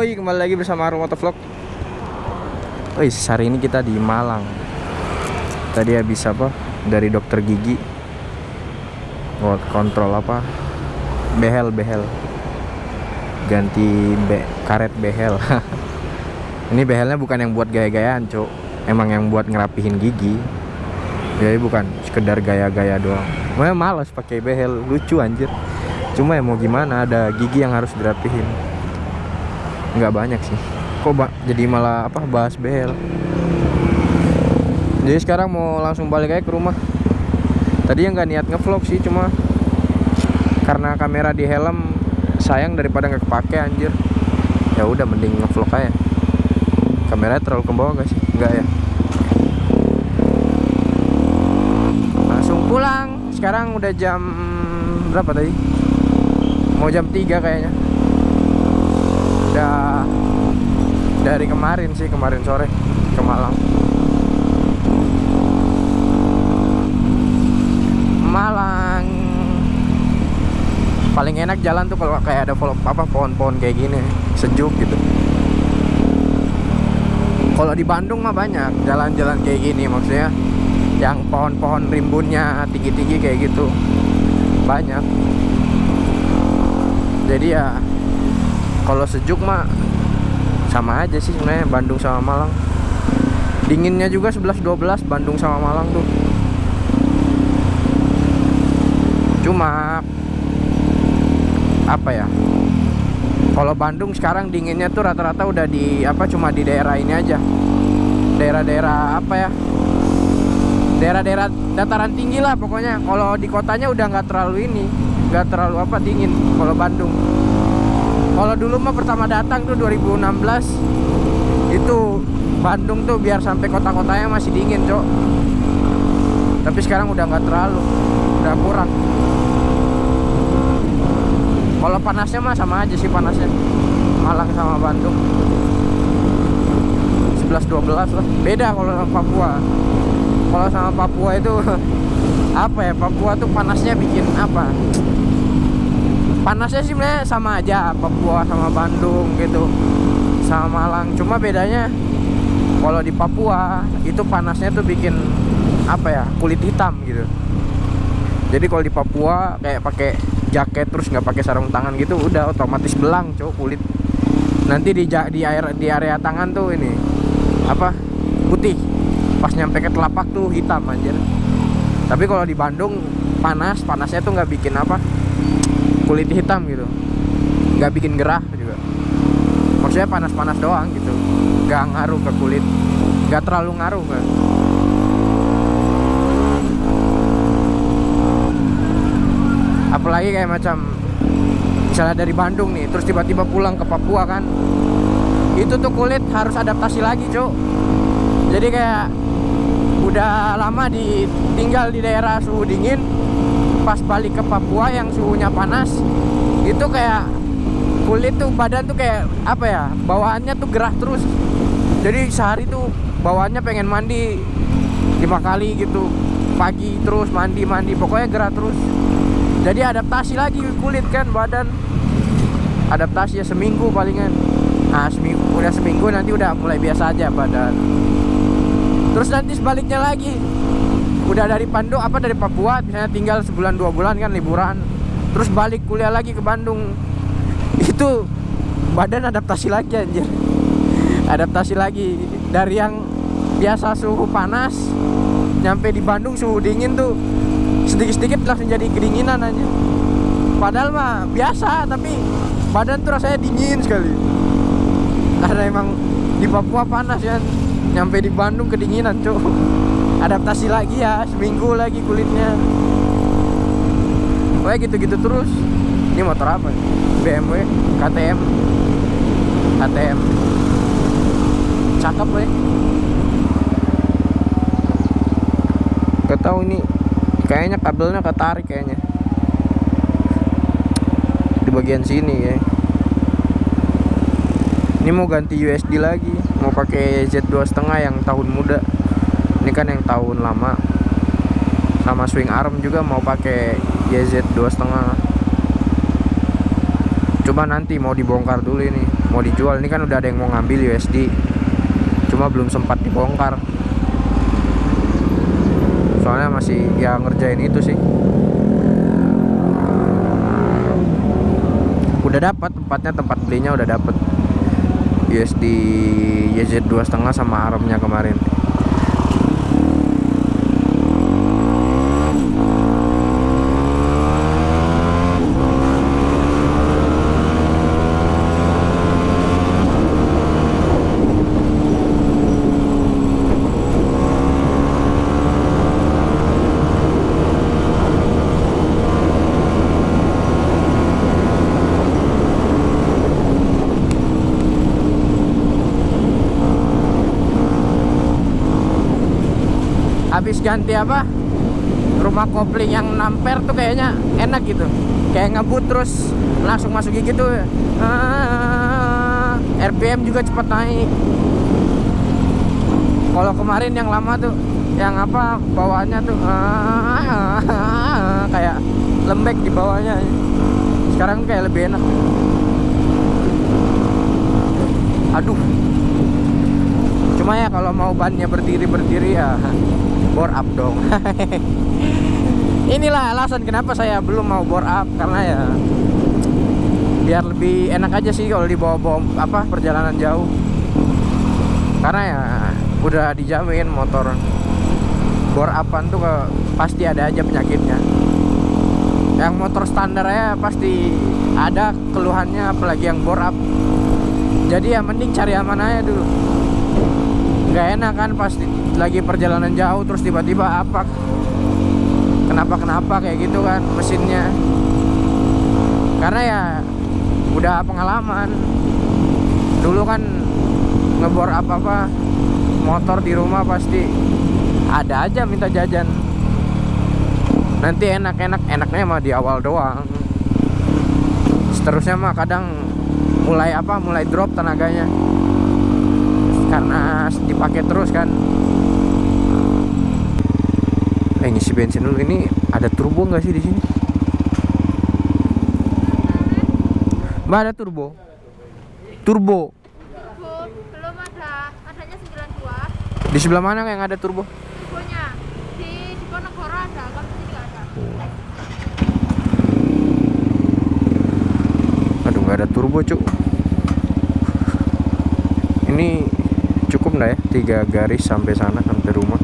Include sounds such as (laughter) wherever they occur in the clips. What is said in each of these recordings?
Yoi kembali lagi bersama Arum Motovlog Wih hari ini kita di Malang. Tadi habis apa? Dari dokter gigi. Buat kontrol apa? Behel behel. Ganti be karet behel. (laughs) Ini behelnya bukan yang buat gaya-gayaan cok Emang yang buat ngerapihin gigi. Jadi bukan sekedar gaya-gaya doang. Makanya males pakai behel. Lucu anjir. Cuma ya mau gimana ada gigi yang harus dirapihin nggak banyak sih. Kok ba jadi malah apa bahas behel jadi sekarang mau langsung balik aja ke rumah. Tadi yang nggak niat ngevlog sih cuma karena kamera di helm sayang daripada nggak kepake anjir. Ya udah mending ngevlog aja. Kameranya terlalu ke bawah gak sih? Enggak ya? Langsung pulang. Sekarang udah jam berapa tadi? Mau jam 3 kayaknya udah dari kemarin sih kemarin sore ke Malang. Malang. Paling enak jalan tuh kalau kayak ada apa pohon-pohon kayak gini. Sejuk gitu. Kalau di Bandung mah banyak jalan-jalan kayak gini maksudnya yang pohon-pohon rimbunnya tinggi-tinggi kayak gitu. Banyak. Jadi ya kalau sejuk mah sama aja sih sebenarnya Bandung sama Malang. Dinginnya juga 11-12 Bandung sama Malang tuh. Cuma apa ya? Kalau Bandung sekarang dinginnya tuh rata-rata udah di apa cuma di daerah ini aja. Daerah-daerah apa ya? Daerah-daerah dataran tinggi lah pokoknya. Kalau di kotanya udah nggak terlalu ini nggak terlalu apa dingin kalau Bandung kalau dulu mah pertama datang tuh 2016 itu Bandung tuh biar sampai kota-kotanya masih dingin cok. Tapi sekarang udah nggak terlalu udah kurang. Kalau panasnya mah sama aja sih panasnya. Malang sama Bandung. 11-12 lah. Beda kalau sama Papua. Kalau sama Papua itu (laughs) apa ya? Papua tuh panasnya bikin apa panasnya sih sebenarnya sama aja Papua sama Bandung gitu. Sama Malang cuma bedanya kalau di Papua itu panasnya tuh bikin apa ya kulit hitam gitu. Jadi kalau di Papua kayak pakai jaket terus nggak pakai sarung tangan gitu udah otomatis belang cowok kulit. Nanti di di air di area tangan tuh ini apa putih. Pas nyampe ke telapak tuh hitam anjir. Tapi kalau di Bandung panas panasnya tuh nggak bikin apa kulit hitam gitu. Nggak bikin gerah juga. Maksudnya panas-panas doang gitu. Nggak ngaruh ke kulit. Nggak terlalu ngaruh kan apalagi kayak macam misalnya dari Bandung nih terus tiba-tiba pulang ke Papua kan. Itu tuh kulit harus adaptasi lagi cok jadi kayak udah lama ditinggal di daerah suhu dingin pas balik ke Papua yang suhunya panas itu kayak kulit tuh badan tuh kayak apa ya bawaannya tuh gerah terus. Jadi sehari tuh bawaannya pengen mandi lima kali gitu. Pagi terus mandi mandi pokoknya gerah terus. Jadi adaptasi lagi kulit kan badan. Adaptasi ya seminggu palingan. Nah seminggu udah seminggu nanti udah mulai biasa aja badan. Terus nanti sebaliknya lagi udah dari Bandung apa dari Papua misalnya tinggal sebulan dua bulan kan liburan. Terus balik kuliah lagi ke Bandung. (laughs) Itu badan adaptasi lagi anjir. Adaptasi lagi. Dari yang biasa suhu panas nyampe di Bandung suhu dingin tuh sedikit-sedikit langsung jadi kedinginan aja padahal mah biasa tapi badan tuh rasanya dingin sekali. Karena emang di Papua panas ya nyampe di Bandung kedinginan cuy adaptasi lagi ya seminggu lagi kulitnya. Wah gitu-gitu terus. Ini motor apa? BMW KTM KTM cakep weh. Gak tahu ini kayaknya kabelnya ketarik kayaknya. Di bagian sini ya. Ini mau ganti USD lagi. Mau pakai Z2 setengah yang tahun muda ini kan yang tahun lama sama swing arm juga mau pakai YZ 2 setengah Coba nanti mau dibongkar dulu ini, mau dijual. Ini kan udah ada yang mau ngambil USD. Cuma belum sempat dibongkar. Soalnya masih ya ngerjain itu sih. Udah dapat tempatnya, tempat belinya udah dapat. USD YZ 2,5 sama armnya kemarin. habis ganti apa rumah kopling yang namper tuh kayaknya enak gitu. Kayak ngebut terus langsung masuk gitu ah, RPM juga cepat naik. Kalau kemarin yang lama tuh yang apa bawaannya tuh ah, kayak lembek di bawahnya. Sekarang kayak lebih enak. Aduh. Cuma ya kalau mau bannya berdiri berdiri ya bore up dong. (laughs) Inilah alasan kenapa saya belum mau bore up karena ya biar lebih enak aja sih kalau dibawa-bawa apa perjalanan jauh. Karena ya udah dijamin motor bore upan tuh pasti ada aja penyakitnya. Yang motor standar ya pasti ada keluhannya apalagi yang bore up. Jadi ya mending cari aman aja dulu nggak enak kan pasti lagi perjalanan jauh terus tiba-tiba apa kenapa kenapa kayak gitu kan mesinnya. Karena ya udah pengalaman. Dulu kan ngebor apa-apa motor di rumah pasti ada aja minta jajan. Nanti enak-enak enaknya mah di awal doang. Seterusnya mah kadang mulai apa mulai drop tenaganya karena dipakai terus kan. Eh ngisi bensin dulu ini ada turbo nggak sih di sini? Mbak ada turbo? Turbo. Turbo belum ada, adanya 92 di sebelah mana yang ada turbo? Turbonya. Di Diponegoro ada, kalau di sini nggak ada. aduh nggak ada turbo cuk. Ini cukup nggak ya tiga garis sampai sana sampai rumah.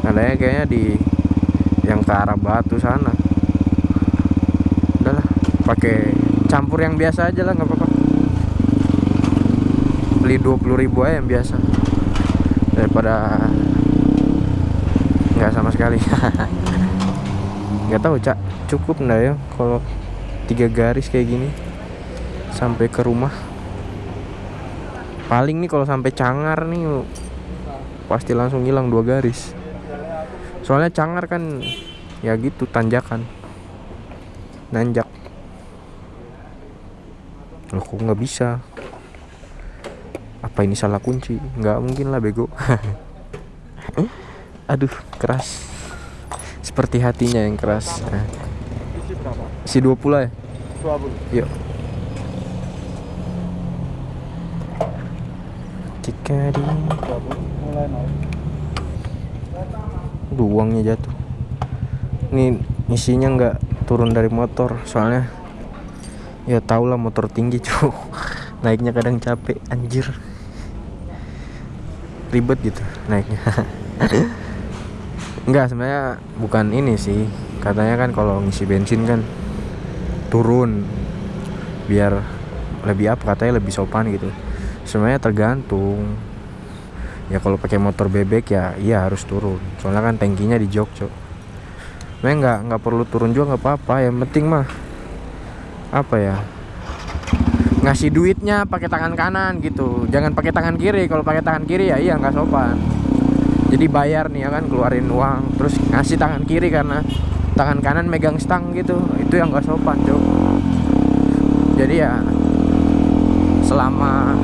Adanya kayaknya di yang ke arah batu sana. Udahlah pakai campur yang biasa aja lah nggak apa-apa. Beli 20.000 ribu aja yang biasa. Daripada nggak sama sekali. (laughs) Nggak tahu cak. Cukup nggak ya kalau tiga garis kayak gini sampai ke rumah paling nih kalau sampai cangar nih pasti langsung hilang dua garis. Soalnya cangar kan ya gitu tanjakan. Nanjak. Loh kok nggak bisa? Apa ini salah kunci? Nggak mungkin lah bego. (laughs) Aduh keras. Seperti hatinya yang keras. Berapa? si 20 ya? 20 yuk jika di 20 mulai naik Aduh, uangnya jatuh. Ini isinya nggak turun dari motor soalnya ya tau lah motor tinggi (laughs) cuy naiknya kadang capek anjir. Ribet gitu naiknya. (laughs) Enggak sebenarnya bukan ini sih. Katanya kan kalau ngisi bensin kan turun biar lebih apa katanya lebih sopan gitu sebenarnya tergantung. Ya kalau pakai motor bebek ya iya harus turun. Soalnya kan tangkinya di jok cok Sebenarnya nggak nggak perlu turun juga nggak apa-apa. Yang penting mah apa ya ngasih duitnya pakai tangan kanan gitu. Jangan pakai tangan kiri. Kalau pakai tangan kiri ya iya nggak sopan. Jadi bayar nih ya kan keluarin uang. Terus ngasih tangan kiri karena tangan kanan megang stang gitu. Itu yang nggak sopan cok. Jadi ya selama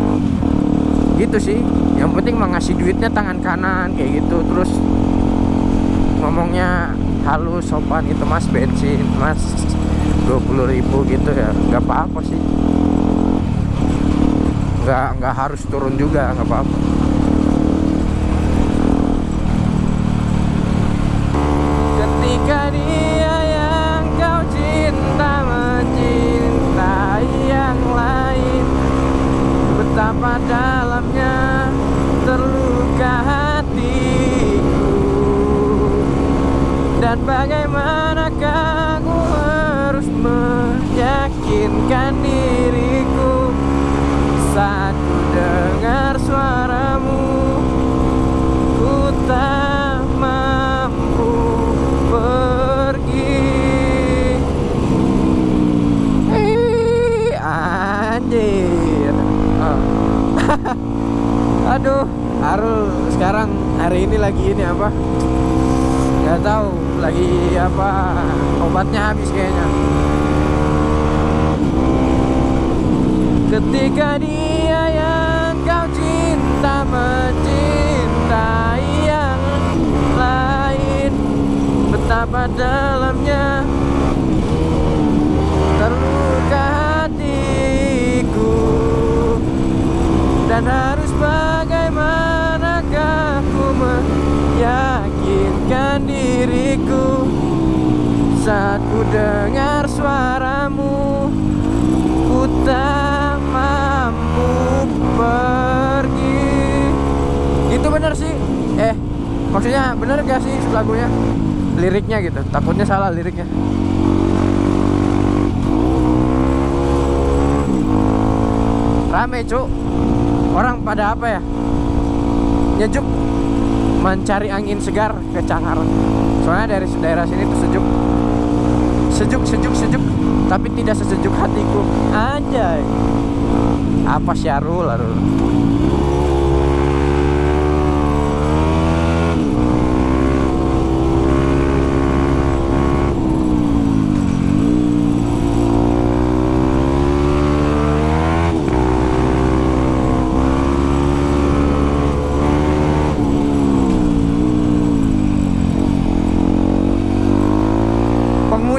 gitu sih. Yang penting mah ngasih duitnya tangan kanan kayak gitu. Terus ngomongnya halus sopan gitu mas bensin mas 20.000 ribu gitu ya. Nggak apa-apa sih. Nggak nggak harus turun juga nggak apa-apa (laughs) aduh Arul sekarang hari ini lagi ini apa? Nggak tahu lagi apa obatnya habis kayaknya. Ketika dia yang kau cinta mencintai yang lain betapa dalamnya dan harus bagaimanakah ku meyakinkan diriku? Saat ku dengar suaramu ku tak mampu pergi. Itu bener sih. Eh maksudnya bener gak sih lagunya? Liriknya gitu. Takutnya salah liriknya. Rame cuk orang pada apa ya? Nyejuk mencari angin segar ke Cangar soalnya dari daerah sini tuh sejuk. Sejuk sejuk sejuk. Tapi tidak sesejuk hatiku. Anjay. Apa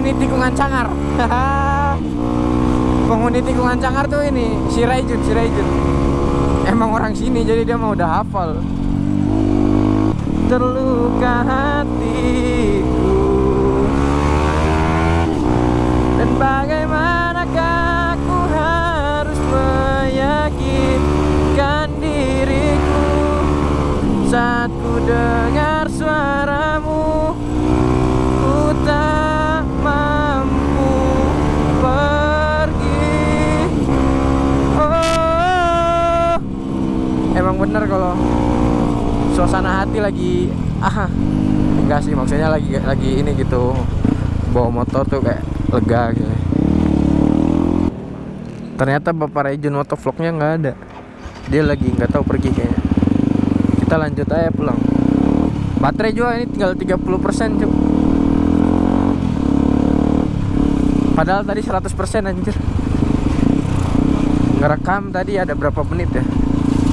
penghuni tikungan Cangar penghuni tikungan Cangar tuh ini si Raijun si Raijun emang orang sini jadi dia mau udah hafal. Terluka hatiku. Dan bagaimanakah aku harus meyakinkan diriku saat ku dengar bener kalau suasana hati lagi ah enggak sih maksudnya lagi lagi ini gitu bawa motor tuh kayak lega gitu. Ternyata bapak Rejun motovlognya nggak ada. Dia lagi nggak tahu pergi kayaknya. Kita lanjut aja pulang. Baterai juga ini tinggal 30% cuy. Padahal tadi 100% anjir. Ngerekam tadi ada berapa menit ya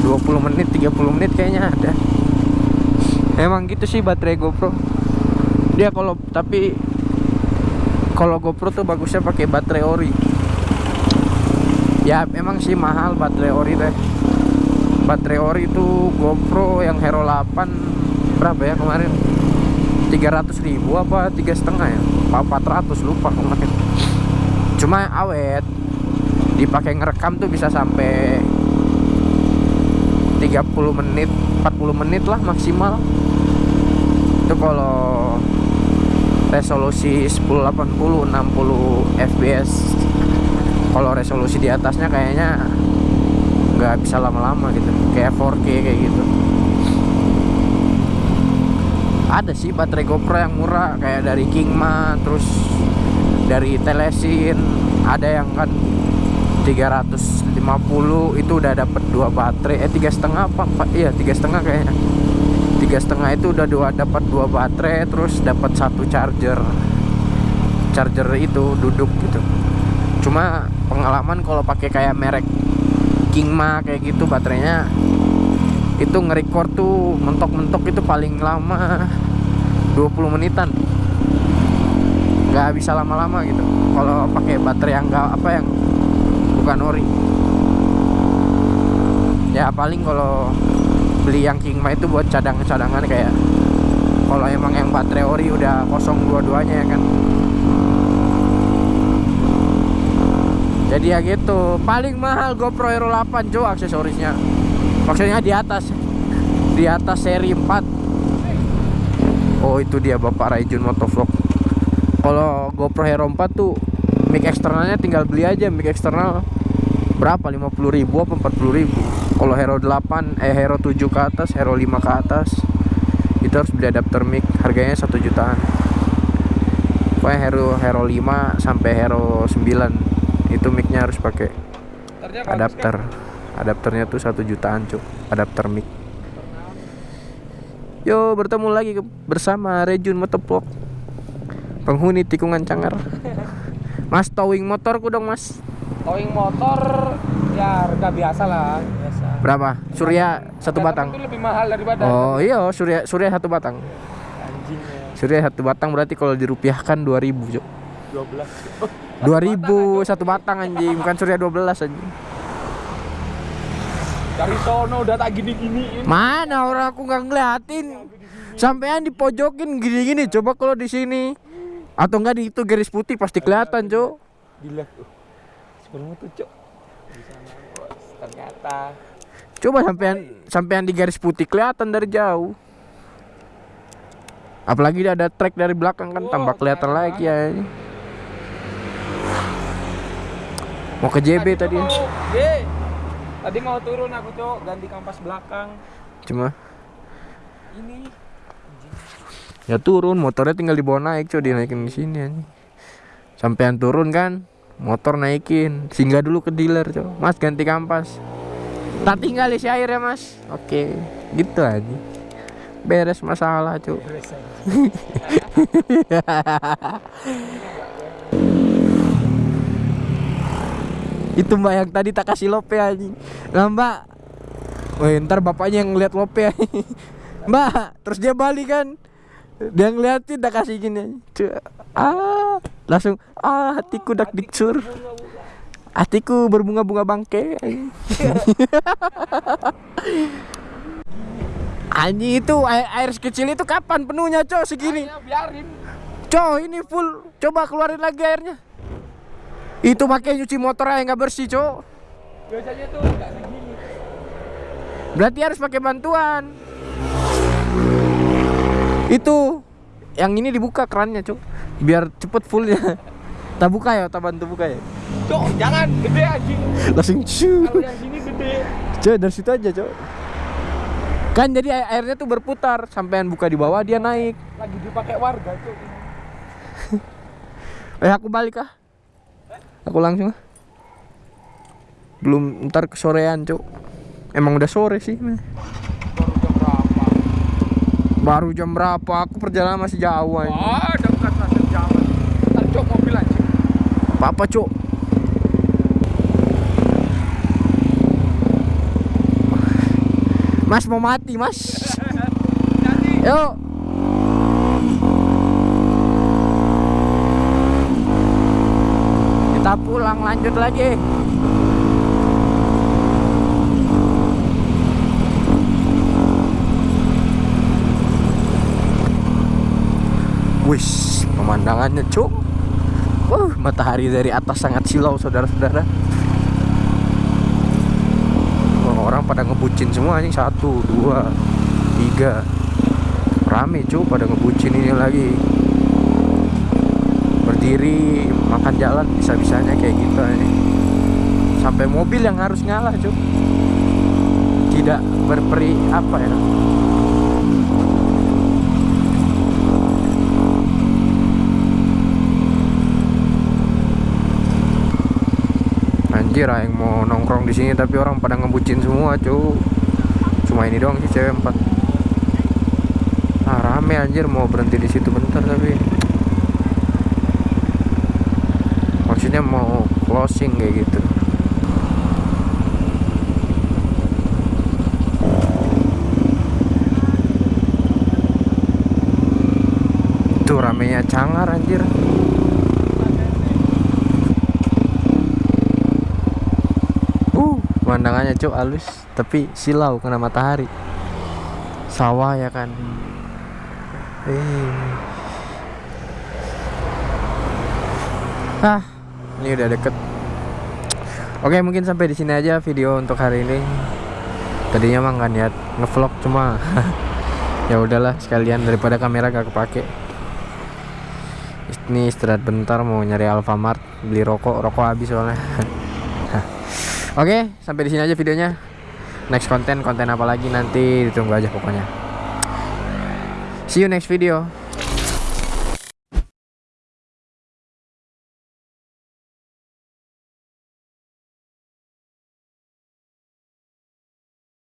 20 menit, 30 menit kayaknya ada. Emang gitu sih baterai GoPro. Dia kalau tapi kalau GoPro tuh bagusnya pakai baterai ori. Ya emang sih mahal baterai ori teh Baterai ori itu GoPro yang Hero 8 Berapa ya kemarin? 300 ribu apa tiga setengah ya? Apa 400 lupa kemarin. Cuma awet. Dipakai ngerekam tuh bisa sampai 30 menit 40 menit lah maksimal. Itu kalau resolusi 1080 60 fps kalau resolusi di atasnya kayaknya nggak bisa lama-lama gitu. Kayak 4K kayak gitu. Ada sih baterai GoPro yang murah kayak dari Kingma terus dari Telesin. Ada yang kan 350 itu udah dapat dua baterai. Eh tiga setengah apa? Iya tiga setengah kayaknya. Tiga setengah itu udah dua dapat dua baterai terus dapat satu charger. Charger itu duduk gitu. Cuma pengalaman kalau pakai kayak merek Kingma kayak gitu baterainya itu nge-record tuh mentok-mentok itu paling lama 20 menitan. Nggak bisa lama-lama gitu. Kalau pakai baterai yang enggak apa yang bukan ori. Ya paling kalau beli yang Kingma itu buat cadang-cadangan kayak kalau emang yang baterai ori udah kosong dua-duanya ya kan. Jadi ya gitu. Paling mahal GoPro Hero 8 Jo aksesorisnya. Maksudnya di atas. Di atas seri 4 oh itu dia Bapak Raijun Motovlog. Kalau GoPro Hero 4 tuh mic eksternalnya tinggal beli aja mic eksternal. Berapa? 50.000 apa 40.000 kalau Hero 8 eh Hero 7 ke atas Hero 5 ke atas itu harus beli adapter mic harganya 1 jutaan. Pokoknya Hero Hero 5 sampai Hero 9 itu micnya harus pakai adapter. adapternya tuh satu jutaan cuk adapter mic. Yo bertemu lagi bersama Rejun Motovlog penghuni tikungan Cangar Mas towing motorku dong mas. Towing motor ya harga biasa lah, biasa. Berapa? Surya satu batang. Itu lebih mahal daripada Oh iya Surya Surya satu batang. Anjingnya Surya satu batang berarti kalau dirupiahkan 2000 cuk. 12. Oh, 2000 satu batang anjing. Bukan Surya 12 anjing. Dari sono udah tak gini-giniin. Mana orang aku nggak ngeliatin? Sampean dipojokin gini-gini coba kalau di sini atau enggak di itu garis putih pasti kelihatan cuk Gila tuh. Sebelum itu, Cok. Di sana, bos. Ternyata coba sampean sampean di garis putih kelihatan dari jauh apalagi ada trek dari belakang kan tambah kelihatan lagi ya mau ke JB tadi ya. Mau, Ye. Tadi mau turun aku, Cok, ganti kampas belakang. cuma Ini ya turun motornya tinggal dibawa naik coba dinaikin di sini anjing. Sampean turun kan motor naikin. Singgah dulu ke dealer coba mas ganti kampas. Tak tinggal isi air ya mas. Oke gitu aja. Beres masalah cuy (laughs) itu mbak yang tadi tak kasih lope anjing. Nah mbak. Woi ntar bapaknya yang ngeliat lope anjing. (laughs) mbak terus dia balik kan dia ngeliatin tak kasih gini. Ah langsung ah hatiku dak diksur. Hatiku berbunga-bunga bangke. (laughs) Anjing itu air, air sekecil itu kapan penuhnya cok segini? Biarin. cok ini full. Coba keluarin lagi airnya. Itu pakai nyuci motor aja nggak bersih cok. Biasanya tuh enggak segini. berarti harus pakai bantuan itu yang ini dibuka kerannya cok biar cepet fullnya. Tak buka ya tak bantu buka ya? Cok, jangan gede anjing. langsung cu Kalau yang sini gede. cok dari situ aja cok kan jadi air- airnya tuh berputar. Sampean buka di bawah dia naik. Lagi dipakai warga, Cok. (laughs) eh aku balik ah. Aku langsung ah. Belum ntar kesorean cok emang udah sore sih? Baru jam berapa? Aku perjalanan masih jauh aja Ah, dekat lah sejam. Ntar Cok mobil anjing. apa apa cok? Mas mau mati mas. (laughs) Yuk. Kita pulang lanjut lagi Wis, pemandangannya cuk. Wah, matahari dari atas sangat silau saudara-saudara. Orang pada ngebucin semua nih satu, dua, tiga. Rame cuk pada ngebucin ini lagi. Berdiri makan jalan bisa-bisanya kayak gitu nih. Sampai mobil yang harus ngalah cuk. Tidak berperi apa ya? Anjir yang mau nongkrong di sini tapi orang pada ngebucin semua, cu. Cuma ini doang sih cewek empat. Ah, rame anjir mau berhenti di situ bentar tapi maksudnya mau closing kayak gitu. Itu ramenya cangar anjir. Pemandangannya cuk halus tapi silau kena matahari. Sawah ya kan? Eh. Ah ini udah deket. Oke mungkin sampai di sini aja video untuk hari ini. Tadinya mah nggak niat ngevlog cuma (laughs) ya udahlah sekalian daripada kamera gak kepake. Ini istirahat bentar mau nyari Alfamart beli rokok. Rokok habis soalnya (laughs) oke sampai di sini aja videonya. Next konten konten apa lagi nanti ditunggu aja pokoknya. See you next video